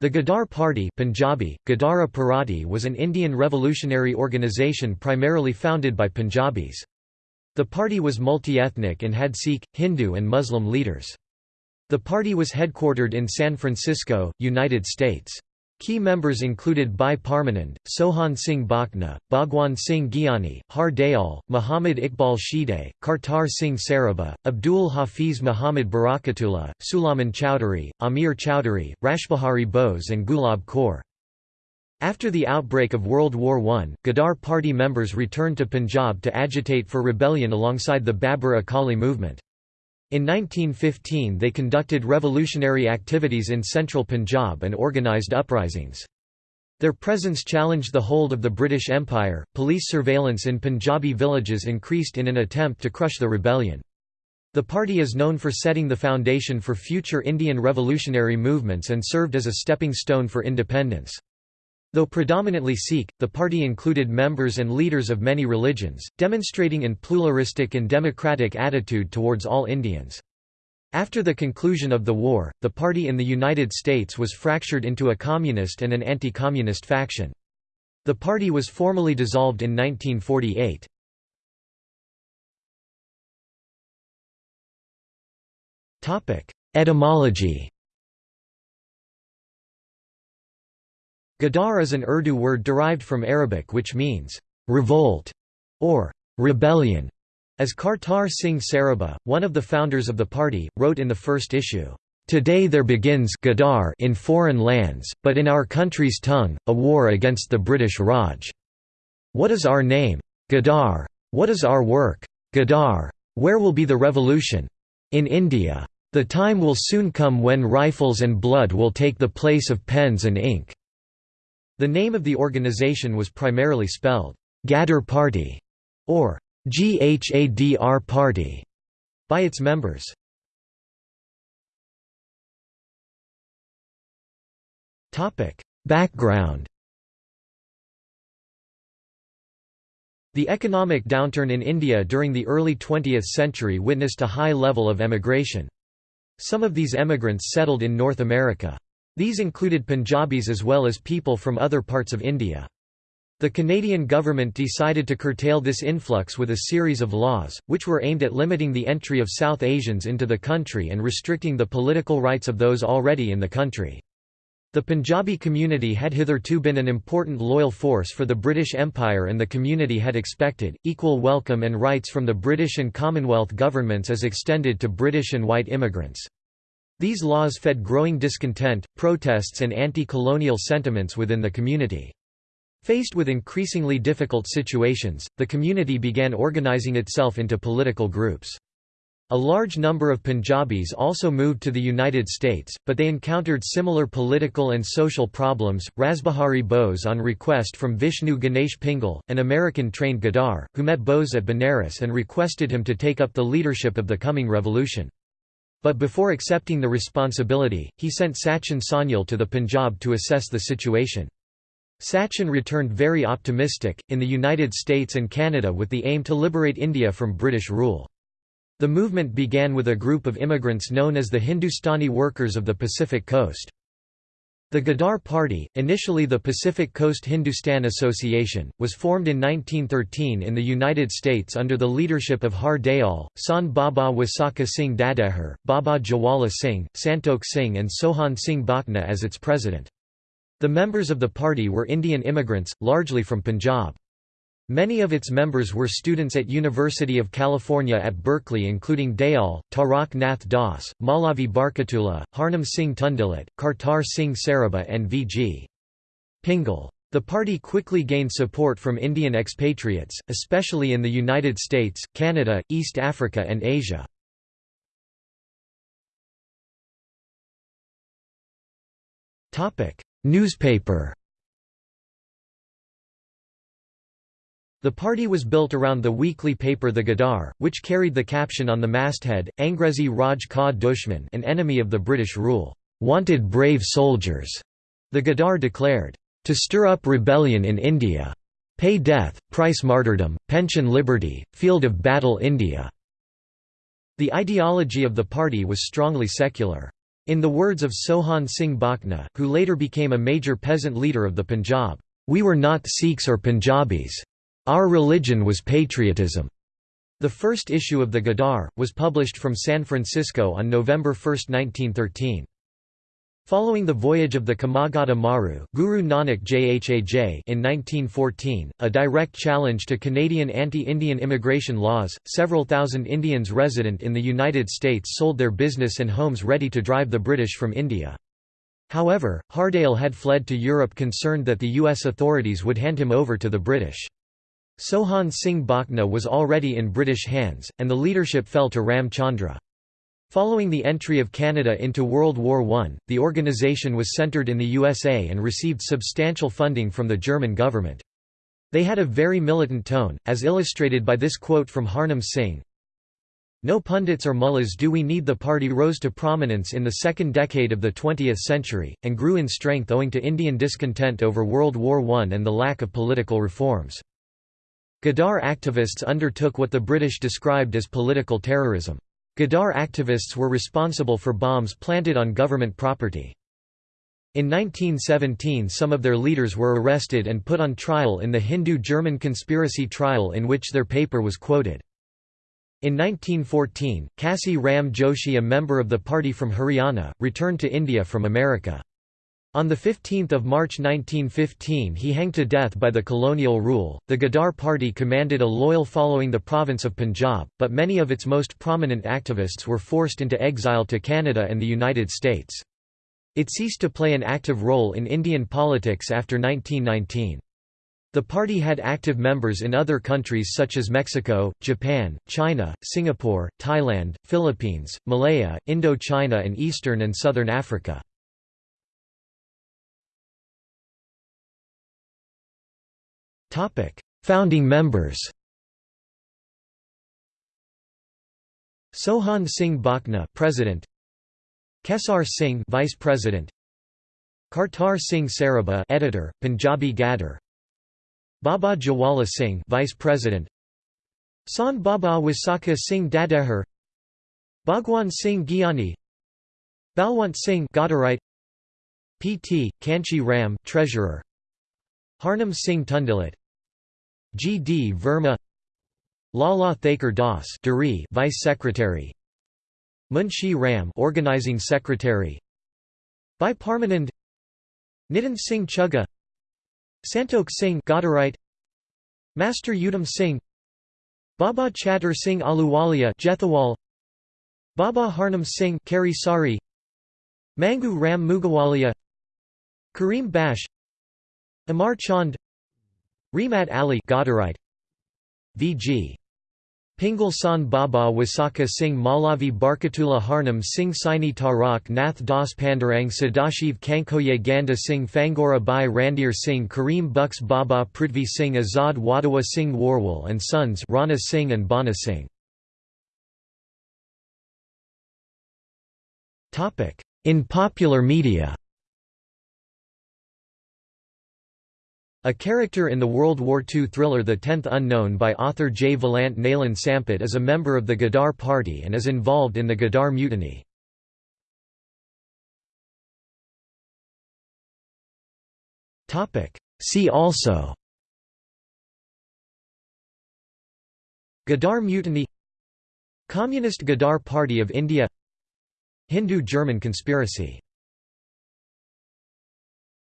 The Ghadar Party Punjabi, Parati was an Indian revolutionary organisation primarily founded by Punjabis. The party was multi-ethnic and had Sikh, Hindu and Muslim leaders. The party was headquartered in San Francisco, United States. Key members included Bhai Parmanand, Sohan Singh Bhakna, Bhagwan Singh Gyani, Har Dayal, Muhammad Iqbal Shedai, Kartar Singh Sarabha, Abdul Hafiz Muhammad Barakatullah, Sulaiman Chowdhury, Amir Chowdhury, Rashbihari Bose and Gulab Kaur. After the outbreak of World War I, Ghadar party members returned to Punjab to agitate for rebellion alongside the Babbar Akali movement. In 1915 they conducted revolutionary activities in central Punjab and organised uprisings. Their presence challenged the hold of the British Empire. Police surveillance in Punjabi villages increased in an attempt to crush the rebellion. The party is known for setting the foundation for future Indian revolutionary movements and served as a stepping stone for independence. Though predominantly Sikh, the party included members and leaders of many religions, demonstrating an pluralistic and democratic attitude towards all Indians. After the conclusion of the war, the party in the United States was fractured into a communist and an anti-communist faction. The party was formally dissolved in 1948. Etymology Ghadar is an Urdu word derived from Arabic which means, revolt, or rebellion. As Kartar Singh Sarabha, one of the founders of the party, wrote in the first issue, Today there begins Ghadar in foreign lands, but in our country's tongue, a war against the British Raj. What is our name? Ghadar. What is our work? Ghadar. Where will be the revolution? In India. The time will soon come when rifles and blood will take the place of pens and ink. The name of the organization was primarily spelled Ghadar Party or Ghadr Party by its members. Topic: Background The economic downturn in India during the early 20th century witnessed a high level of emigration. Some of these emigrants settled in North America. These included Punjabis as well as people from other parts of India. The Canadian government decided to curtail this influx with a series of laws, which were aimed at limiting the entry of South Asians into the country and restricting the political rights of those already in the country. The Punjabi community had hitherto been an important loyal force for the British Empire and the community had expected, equal welcome and rights from the British and Commonwealth governments as extended to British and white immigrants. These laws fed growing discontent, protests and anti-colonial sentiments within the community. Faced with increasingly difficult situations, the community began organizing itself into political groups. A large number of Punjabis also moved to the United States, but they encountered similar political and social problems. Rasbihari Bose, on request from Vishnu Ganesh Pingle, an American trained Ghadar, who met Bose at Benares and requested him to take up the leadership of the coming revolution. But before accepting the responsibility, he sent Sachin Sanyal to the Punjab to assess the situation. Sachin returned very optimistic, in the United States and Canada with the aim to liberate India from British rule. The movement began with a group of immigrants known as the Hindustani Workers of the Pacific Coast. The Ghadar Party, initially the Pacific Coast Hindustan Association, was formed in 1913 in the United States under the leadership of Har Dayal, San Baba Wasakha Singh Dadehar, Baba Jawala Singh, Santokh Singh and Sohan Singh Bhakna as its president. The members of the party were Indian immigrants, largely from Punjab. Many of its members were students at University of California at Berkeley including Dayal, Tarak Nath Das, Malavi Barkatullah, Harnam Singh Tundilat, Kartar Singh Sarabha and V.G. Pingle. The party quickly gained support from Indian expatriates, especially in the United States, Canada, East Africa and Asia. Newspaper The party was built around the weekly paper The Ghadar, which carried the caption on the masthead, Angrezi Raj Ka Dushman an enemy of the British rule, "'Wanted brave soldiers'", the Ghadar declared, "'to stir up rebellion in India. Pay death, price martyrdom, pension liberty, field of battle India." The ideology of the party was strongly secular. In the words of Sohan Singh Bhakna, who later became a major peasant leader of the Punjab, "...we were not Sikhs or Punjabis. Our religion was patriotism." The first issue of the Ghadar, was published from San Francisco on November 1, 1913. Following the voyage of the Komagata Maru Guru Nanak Jahaz in 1914, a direct challenge to Canadian anti-Indian immigration laws, several thousand Indians resident in the United States sold their business and homes ready to drive the British from India. However, Har Dayal had fled to Europe concerned that the U.S. authorities would hand him over to the British. Sohan Singh Bhakna was already in British hands, and the leadership fell to Ram Chandra. Following the entry of Canada into World War I, the organization was centered in the USA and received substantial funding from the German government. They had a very militant tone, as illustrated by this quote from Harnam Singh, no pundits or mullahs do we need the party rose to prominence in the second decade of the 20th century, and grew in strength owing to Indian discontent over World War I and the lack of political reforms. Ghadar activists undertook what the British described as political terrorism. Ghadar activists were responsible for bombs planted on government property. In 1917 some of their leaders were arrested and put on trial in the Hindu-German conspiracy trial in which their paper was quoted. In 1914, Kasi Ram Joshi a member of the party from Haryana, returned to India from America. On 15 March 1915 he hanged to death by the colonial rule. The Ghadar party commanded a loyal following the province of Punjab, but many of its most prominent activists were forced into exile to Canada and the United States. It ceased to play an active role in Indian politics after 1919. The party had active members in other countries such as Mexico, Japan, China, Singapore, Thailand, Philippines, Malaya, Indochina and Eastern and Southern Africa. Founding members Sohan Singh Bhakna President Kesar Singh Vice President Kartar Singh Sarabha Editor Punjabi Ghadar Baba Jawala Singh Vice President Sant Baba Wisakha Singh Dadehar Bhagwan Singh Gyani Balwant Singh Ghadarite P.T. Kanchi Ram Treasurer Harnam Singh Tundilat G. D. Verma Lala Thakar Das Vice Secretary Munshi Ram Organizing Secretary Bhai Parmanand Nitin Singh Chugga Santokh Singh Ghadarite Master Udham Singh Baba Chatter Singh Ahluwalia Jethawal Baba Harnam Singh Kari Sari Mangu Ram Mugawalia Karim Bash Amar Chand Rahmat Ali Ghadarite V.G. Pingle San Baba Wasaka Singh Malavi Barkatullah Harnam Singh Saini Tarak Nath Das Pandurang Sadashiv Khankhoje Ganda Singh Fangora Bai Randhir Singh Kareem Bucks Baba Prithvi Singh Azad Wadawa Singh Warwal and Sons Rana Singh and Bana Singh. In popular media A character in the World War II thriller The Tenth Unknown by author J. Valant Nalan Sampit is a member of the Ghadar Party and is involved in the Ghadar Mutiny. See also Ghadar Mutiny Communist Ghadar Party of India Hindu-German conspiracy